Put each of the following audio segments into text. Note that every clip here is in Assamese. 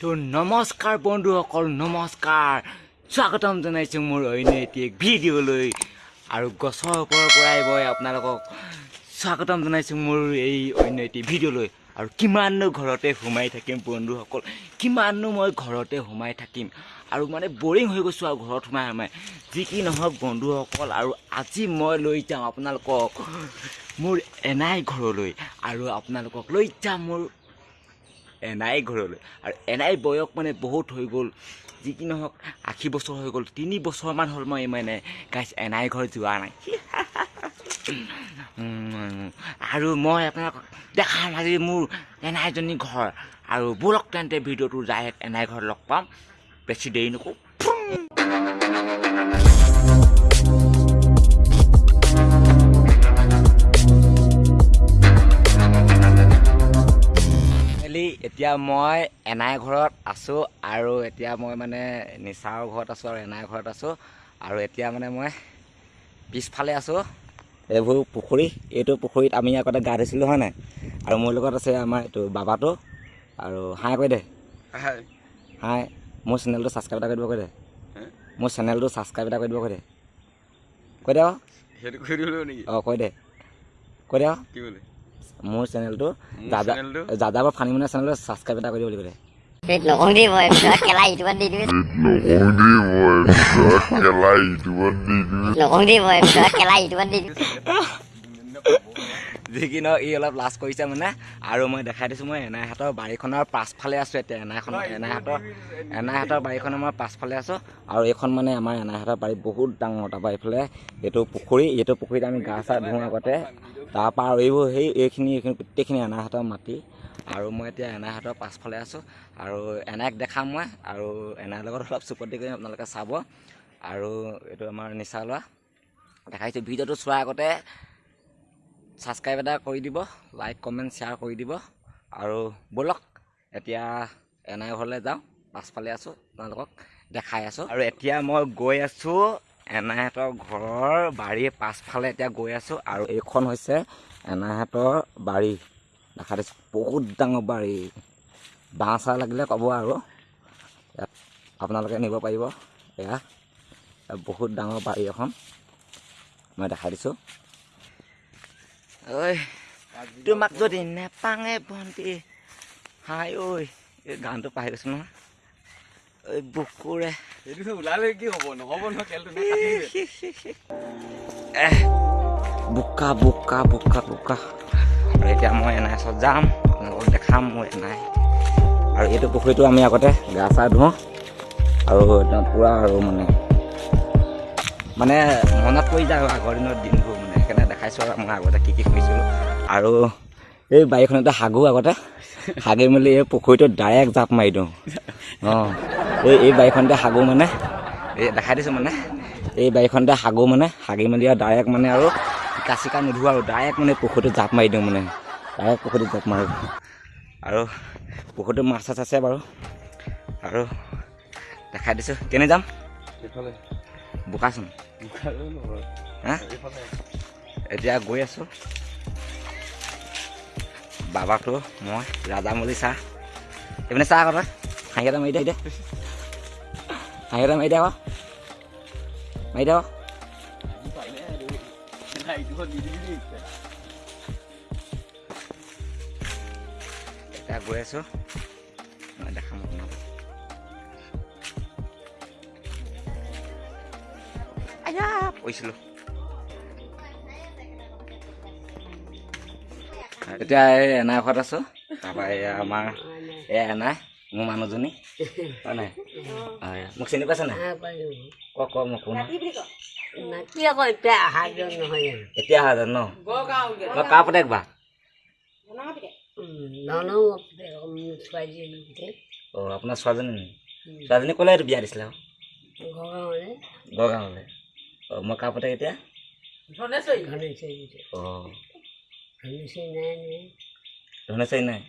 তো নমস্কাৰ বন্ধুসকল নমস্কাৰ। স্বাগতম জনাইছোঁ মোৰ অন্য এটি এক ভিডিঅ'লৈ। আৰু গছৰ ওপৰৰ পৰাই মই আপোনালোকক স্বাগতম জনাইছোঁ মোৰ এই অন্য এটি ভিডিঅ'লৈ। আৰু কিমাননো ঘৰতে সোমাই থাকিম বন্ধুসকল কিমাননো মই ঘৰতে সোমাই থাকিম। আৰু মানে বৰিং হৈ গৈছোঁ আৰু ঘৰত সোমাই সোমাই। যি কি নহওক বন্ধুসকল আৰু আজি মই লৈ যাওঁ আপোনালোকক মোৰ এনাই ঘৰলৈ। আৰু আপোনালোকক লৈ যাম মোৰ এনাই ঘৰলৈ। আৰু এনাই বয়স মানে বহুত হৈ গ'ল যি কি নহওক আশী বছৰ হৈ গ'ল তিনি বছৰমান হ'ল মই মানে গাইছ এনাই ঘৰ যোৱা নাই। আৰু মই আপোনাক দেখাম আজি মোৰ এনাইজনী ঘৰ। আৰু ব'লক তেন্তে ভিডিঅ'টো যায় এনাই ঘৰত লগ পাম। বেছি দেৰি নকৰোঁ। এতিয়া মই এনাই ঘৰত আছোঁ আৰু এতিয়া মই মানে নিচাৰ ঘৰত আছোঁ আৰু এনাই ঘৰত আছোঁ আৰু এতিয়া মানে মই পিছফালে আছোঁ। এইবোৰ পুখুৰী এইটো পুখুৰীত আমি আগতে গা ধুইছিলোঁ হয় নাই? আৰু মোৰ লগত আছে আমাৰ এইটো বাবাটো আৰু হাই কৈ দে। হাই। মোৰ চেনেলটো ছাবস্ক্ৰাইব এটা কৰি দিব কৈ দে। মোৰ চেনেলটো ছাবস্ক্ৰাইব এটা কৰি দিব কৈ দে। কৈ দে সেইটো কৰি দিব লাগিব নেকি? অঁ কৈ দে। কৈ দে কি বোলে? মোৰ চেনেলটো যাদাবৰ ফানিমনা চেনেলটো? ছাবস্ক্ৰাইব এটা কৰিব বুলি ক'লে। যি কি নহওক ই অলপ লাজ কৰিছে মানে আৰু মই দেখাই দিছোঁ মই এনাইহাটৰ বাৰীখনৰ পাছফালে আছোঁ এতিয়া এনাইখন এনাইহাটৰ এনাইহাটৰ বাৰীখনৰ মই পাছফালে আছোঁ আৰু এইখন মানে আমাৰ এনাইহাটৰ বাৰী বহুত ডাঙৰ তাৰপৰা এইফালে এইটো পুখুৰী এইটো পুখুৰীত আমি গা চা ধুওঁ আগতে তাৰপৰা আৰু এইবোৰ সেই এইখিনি এইখিনি গোটেইখিনি এনাইহাটৰ মাটি আৰু মই এতিয়া এনাইহাটৰ পাছফালে আছোঁ আৰু এনাইক দেখাম মই আৰু এনাইৰ লগত অলপ চুপতি কৰি আপোনালোকে চাব আৰু এইটো আমাৰ নিচা লোৱা দেখাইছোঁ ভিডিঅ'টো চোৱাৰ আগতে ছাবস্ক্ৰাইব এটা কৰি দিব লাইক কমেণ্ট শ্বেয়াৰ কৰি দিব আৰু ব'লক এতিয়া এনাই ঘৰলৈ যাওঁ পাছফালে আছোঁ আপোনালোকক দেখাই আছোঁ। আৰু এতিয়া মই গৈ আছোঁ এনাইহঁতৰ ঘৰৰ বাৰীৰ পাছফালে এতিয়া গৈ আছোঁ আৰু এইখন হৈছে এনাইহঁতৰ বাৰী। দেখা দিছোঁ বহুত ডাঙৰ বাৰী। বাঁহ চাহ লাগিলে ক'ব আৰু। ইয়াত আপোনালোকে নিব পাৰিব। এয়া বহুত ডাঙৰ বাৰী এখন মই দেখাই দিছোঁ। ঐ তোমাক যদি নেপাঙে ভণ্টি হাই ঐ এই গানটো পাহৰি গৈছোঁ নহয় ঐ বুকুৰে সেইটোতো ওলালে কি হ'ব নহ'ব নহয় খেলটো নে কাটি দিলে। এহ বোকা বোকা বোকা বোকা আৰু এতিয়া মই এনাই ওচৰত যাম আপোনালোকক দেখাম মোৰ এনাই আৰু এইটো পুখুৰীটো আমি আগতে গা চা ধুওঁ আৰু একদম পূৰা আৰু মানে মানে মনত পৰি যায় আগৰ দিনৰ দিনবোৰ দেখাইছোঁ আৰু মই আগতে কি কি কৰিছিলোঁ আৰু এই বাৰীখনতে হাগো আগতে হাগি মেলি এই পুখুৰীটোত ডাইৰেক্ট জাপ মাৰি দিওঁ। অঁ এই এই বাৰীখনতে হাগো মানে এই দেখাই দিছোঁ মানে এই বাৰীখনতে হাগো মানে হাগি মেলি আৰু ডাইৰেক্ট মানে আৰু শিকা চিকা নোধোঁ আৰু ডাইৰেক্ট মানে পুখুৰীটোত জাপ মাৰি দিওঁ মানে ডাইৰেক্ট পুখুৰীটোত জাপ মাৰোঁ। আৰু পুখুৰীটোত মাছ চাছ আছে বাৰু আৰু দেখাই দিছোঁ কেনে যাম? বোকাচোন। হা? এতিয়া গৈ আছোঁ। বাবাটো মই ৰাজামৌলি চাহ। এইপিনে চাহ আকৌ তই হাঁহি এটা মাৰি দে দে হাঁহি এটা মাৰি দে আকৌ। মাৰি দে আকৌ। পাৰিলে আৰু। নাই, ইটো দি দিবি দেই। এতিয়া গৈ আছোঁ। মই দেখাম আপোনাক। আয়া! পৰিছিলোঁ এতিয়া এই এনাই ঘৰত আছোঁ? তাৰপৰা এয়া আমাৰ এয়া এনাই মোৰ মানুহজনী। হয় নাই? হয়। মোক চিনি পাইছে নাই? ক ক মোক কোন এতিয়া অহা যোৱা নহয় এতিয়া অহা যেন ন? কাৰ অঁ আপোনাৰ ছোৱালীজনী নেকি ছোৱালীজনী ক'লে এইটো বিয়া দিছিলে আকৌ ঘৰলৈ গড়গাঁৱলৈ অঁ মই কাৰ পুতেক এতিয়া? অঁ। নাই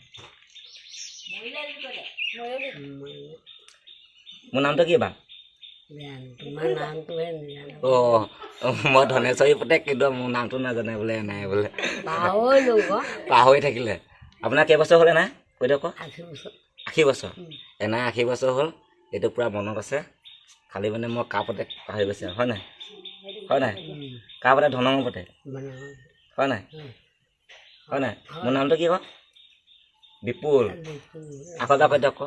মোৰ নামটো কি বা? অঁ মই ধনেশ্বৰী পুতেক কিন্তু মোৰ নামটো নাজানে বোলে নাই বোলে। পাহৰি থাকিলে। আপোনাৰ কেইবছৰ হ'লে নাই কৈ দিয়ক আশী বছৰ। এনাই আশী বছৰ হ'ল। এইটো পূৰা মনত আছে। খালি মানে মই কাৰ পতে পাহৰি গৈছে হয় নাই? হয় নাই? কাৰ পতে ধনঙৰ পতে হয় নাই? হয় নাই? মোৰ নামটো কি ক? বিপুল। আকৌ এবাৰ কৈ দিয়ক ক?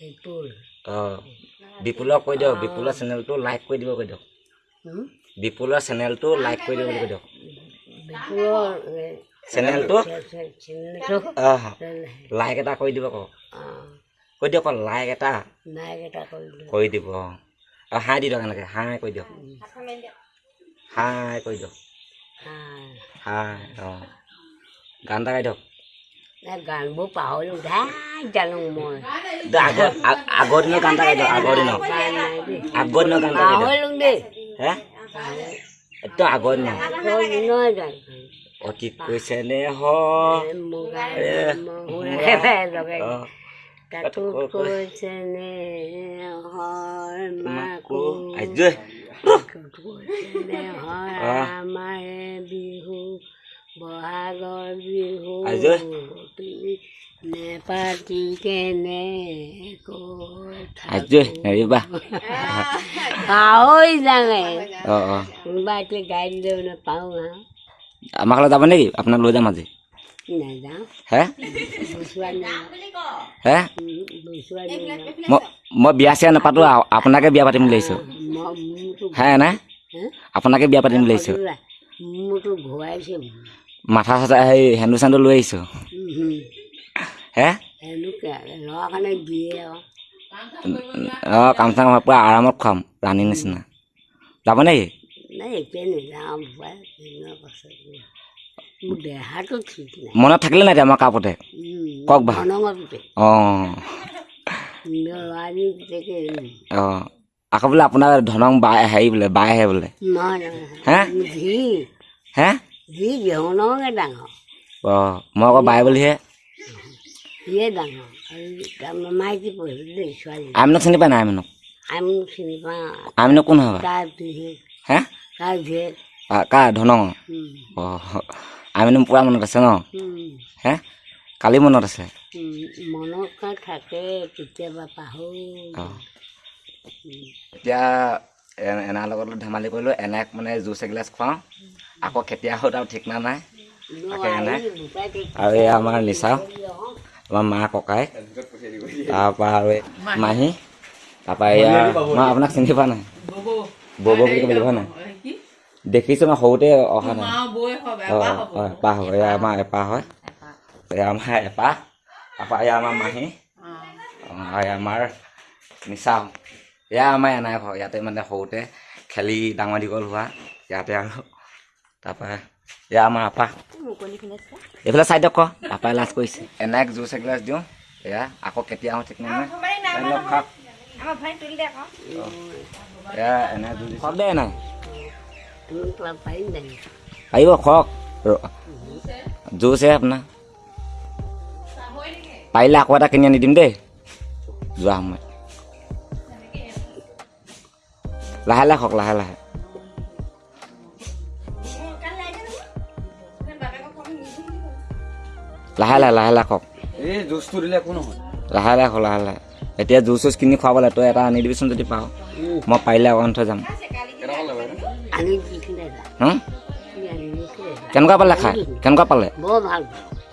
বিপুল। অঁ বিপুলক কৈ দিয়ক বিপুলৰ চেনেলটো লাইক কৰি দিব কৈ দিয়ক? বিপুলৰ চেনেলটো লাইক কৰি দিব বুলি কৈ দিয়ক। চেনেলটো? অঁ লাইক এটা কৰি দিব কওক কৈ দিয়ক লাইক এটা। এটা কৰি দিব অঁ। আৰু হাই দি দিয়ক এনেকৈ হাই কৰি দিয়ক। হাই কৰি দিয়ক। হাই অঁ। গান এটা গাই দিয়ক গানবোৰ পাহৰিলোঁ জানো মই। আগৰ দিনৰ গান এটা গাই দিয়ক আগৰ দিনৰ। আগৰ দিনৰ গান পাহৰিলোঁ দেই। হে? একদম আগৰ দিনৰ। আগৰ দিনৰ গান। অতীত কৈছে নে হ? তাতো হয় মাকো। আমাৰে বিহু বহাগৰ বিহু নেপাতি কেনে পাহৰি কোনোবা এতিয়া নাপাওঁ আৰু আমাৰ ঘৰলৈ যাব নেকি আপোনাক লৈ যাম আজি মই বিয়া চিয়া নাপাতো আপোনাকে বিয়া পাতিম বুলি আহিছোঁ হে নাই? আপোনাকে বিয়া পাতিম বুলি আহিছোঁ সজোৰা, মোৰতো ঘূৰাইছে মাথা চাথা হেৰি সেন্দু চেন্দু লৈ আহিছোঁ। হে? অঁ কাম চাম পূৰা আৰামত খুৱাম ৰাণীৰ নিচিনা। যাব নেকি? মনত থাকিলে নাই এতিয়া আমাৰ কাপতে কওক বা। অঁ। অঁ। আকৌ বোলে আপোনাৰ ধনং বা হেৰি বোলে বাইহে বোলে। নহয় নহয় হে? হে? ধি ধনঙে ডাঙৰ অঁ মই আকৌ বাই বুলিহে সিয়ে ডাঙৰ মাইকী পঢ়িলোঁ দেই ছোৱালী আমিনক চিনি পাই নাই আমিনক আমি চিনি পাওঁ আমিনক কোন হয়? তাৰ হে তাৰ বিশেষ আ- কাৰ ধনং অঁ আমিনো পূৰা মনত আছে ন হে কালি মনত আছে মনত থাকে কেতিয়াবা পাহৰি অঁ এতিয়া এনাৰ লগত ধেমালি কৰিলোঁ এনাক মানে জুচ এগিলাচ খুৱাওঁ। আকৌ কেতিয়া আহোঁ তাৰ ঠিকনা নাই তাকে এনে আৰু এই আমাৰ নিচা আমাৰ মা ককাই। তাৰপৰা আৰু মাহী। তাৰপৰা এয়া মই আপোনাক চিনি পোৱা নাই? বৌ বৌ বুলি ক'ব নাই? দেখিছোঁ মই সৰুতে অহা নাই। অঁ এপাহ হ'ব এয়া আমাৰ এপাহ হয়। এয়া আমাৰ এপাহ। তাৰপৰা এয়া আমাৰ মাহী। আৰু এয়া আমাৰ নিচা এয়া আমাৰ এনাই ঘৰ ইয়াতে মানে সৰুতে খেলি ডাঙৰ দীঘল হোৱা ইয়াতে আৰু। তাৰপৰা এয়া আমাৰ আপা। এইফালে চাই দিয়ক আপাই লাজ কৰিছে। এনাইক জুচ এগিলাচ দিওঁ এয়া আকৌ কেতিয়া আহোঁ ঠিক নাই। এয়া এনাই জুচ। খাওক এনাই। আহিব খওক। ৰ- জুচহে আপোনাৰ। পাৰিলে আকৌ এটা কিনি আনি দিম দেই। যোৱা সময়ত। লাহে লাহে খওক লাহে লাহে লাহে লাহে লাহে লাহে খওক এই জুচটো দিলে একো নহয়। লাহে লাহে খওক লাহে লাহে এতিয়া জুচ চুচ কিনি খুৱাব লাগে তই এটা আনি দিবিচোন যদি পাওঁ মই পাৰিলে অকণ থৈ যাম। কেনেকুৱা পালে খাই? কেনেকুৱা পালে?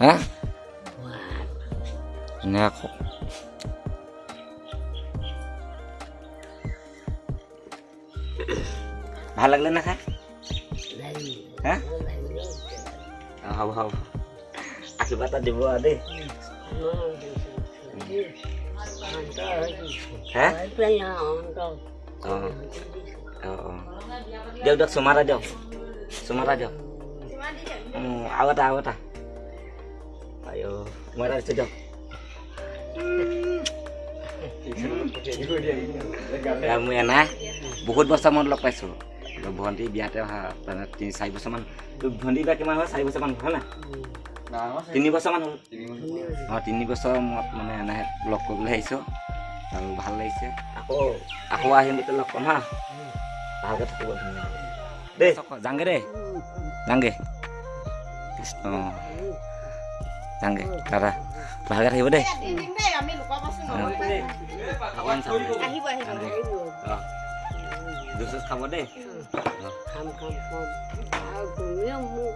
হে? ধুনীয়া ভাল লাগিলে না খাই লাগিল। হে লাগিল। অঁ, হ'ব হ'ব আশীৰ্বাদ এটা দিব আৰু দেই অন্ত হৈছে। হে হৈ পেলাই অন্ত অঁ অঁ অঁ দিয়ক দিয়ক চুমা এটা দিয়ক চুমা এটা দিয়ক অঁ, আৰু এটা আৰু এটা আইঅ মই এটা দিছোঁ দিয়ক এয়া মোৰ এনাই বহুত বছৰ মূৰত লগ পাইছোঁ ভণ্টি বিয়াতে অহা মানে তিনি চাৰি বছৰমান। তোৰ ভণ্টি বিয়া কিমান হ'ল? চাৰি বছৰমান হ'ল না? ডাঙৰ তিনি বছৰমান হ'ল? তিনি বছৰ। অঁ তিনি বছৰ মূৰত মানে এনাই লগ কৰিবলৈ আহিছোঁ। আৰু ভাল লাগিছে। আকৌ। আকৌ আহিম তেতিয়া লগ পাম হা। ভালকৈ থাকিব দেই যাংগে দেই। যাংগে কৃষ্ণ যাংগে দাদা ভালকৈ থাকিব দেই। দিম দেই আমি লোকৰ বস্তু অকণমান চাব আহিব আহিব অঁ জুচ চুচ খাব দেই খাম খাম খাম আৰু তুমিও মোক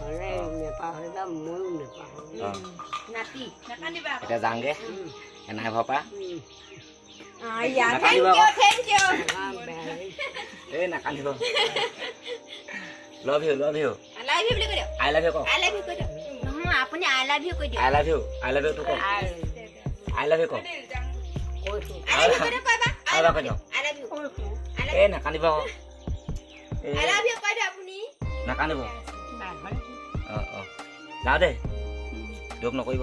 হ'লে নেপাহৰিবা ময়ো নেপাহৰিম অঁ নাতি নাকান্দিবা এতিয়া যাওঁগৈ এনাই ঘৰৰ পৰা আয়া নাকান্দিব থেংক আকৌ। ইউ থেংক ইউ আমাৰ বেয়া এই নাকান্দিব love you love you I love you বুলি কৈ দিয়ক আই লাভ ইউ কওক আই লাভ ইউ কৈ দিয়ক নহয় আপুনি আই লাভ ইউ কৈ দিয়ক আই লাভ ইউ আই লাভ ইউটো কওক আৰু আই লাভ ইউ কওক নাকান্দিব নাকান্দিব অঁ অঁ যাওঁ দেই দুখ নকৰিব